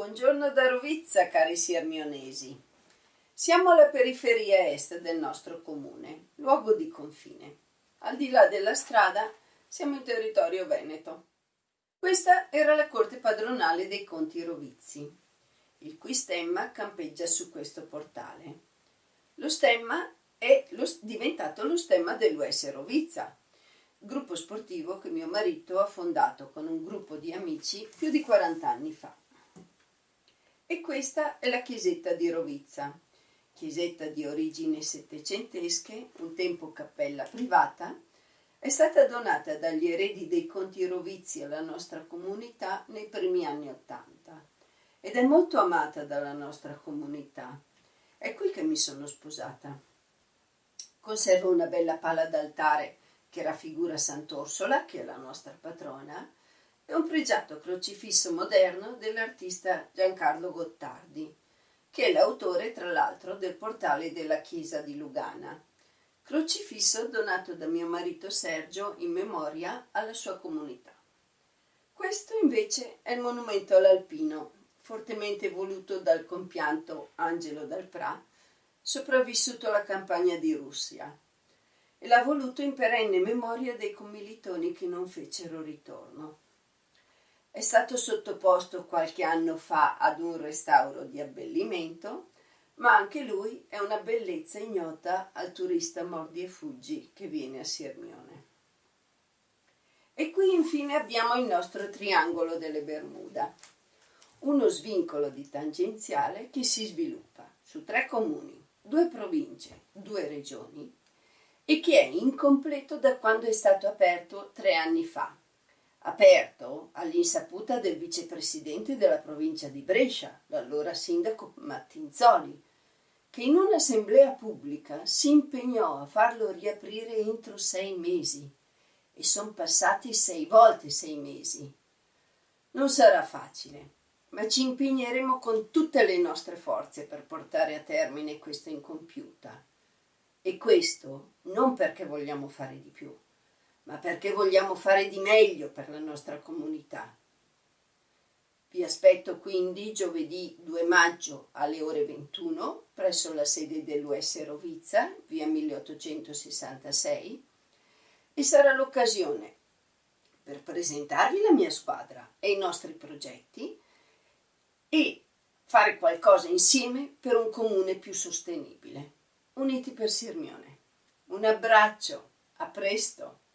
Buongiorno da Rovizza, cari siermionesi. Siamo alla periferia est del nostro comune, luogo di confine. Al di là della strada siamo in territorio veneto. Questa era la corte padronale dei conti Rovizzi, il cui stemma campeggia su questo portale. Lo stemma è lo, diventato lo stemma dell'US Rovizza, gruppo sportivo che mio marito ha fondato con un gruppo di amici più di 40 anni fa. E questa è la chiesetta di Rovizza, chiesetta di origini settecentesche, un tempo cappella privata, è stata donata dagli eredi dei conti Rovizzi alla nostra comunità nei primi anni Ottanta ed è molto amata dalla nostra comunità. È qui che mi sono sposata. Conservo una bella pala d'altare che raffigura Sant'Orsola, che è la nostra patrona, e un pregiato crocifisso moderno dell'artista Giancarlo Gottardi, che è l'autore tra l'altro del portale della chiesa di Lugana, crocifisso donato da mio marito Sergio in memoria alla sua comunità. Questo invece è il monumento all'Alpino, fortemente voluto dal compianto Angelo Dalprà, sopravvissuto alla campagna di Russia, e l'ha voluto in perenne memoria dei commilitoni che non fecero ritorno. È stato sottoposto qualche anno fa ad un restauro di abbellimento, ma anche lui è una bellezza ignota al turista mordi e fuggi che viene a Sirmione. E qui infine abbiamo il nostro triangolo delle Bermuda, uno svincolo di tangenziale che si sviluppa su tre comuni, due province, due regioni e che è incompleto da quando è stato aperto tre anni fa aperto all'insaputa del vicepresidente della provincia di Brescia, l'allora sindaco Mattinzoli, che in un'assemblea pubblica si impegnò a farlo riaprire entro sei mesi e sono passati sei volte sei mesi. Non sarà facile, ma ci impegneremo con tutte le nostre forze per portare a termine questa incompiuta. E questo non perché vogliamo fare di più, ma perché vogliamo fare di meglio per la nostra comunità. Vi aspetto quindi giovedì 2 maggio alle ore 21 presso la sede dell'US Rovizza, via 1866, e sarà l'occasione per presentarvi la mia squadra e i nostri progetti e fare qualcosa insieme per un comune più sostenibile. Uniti per Sirmione. Un abbraccio, a presto!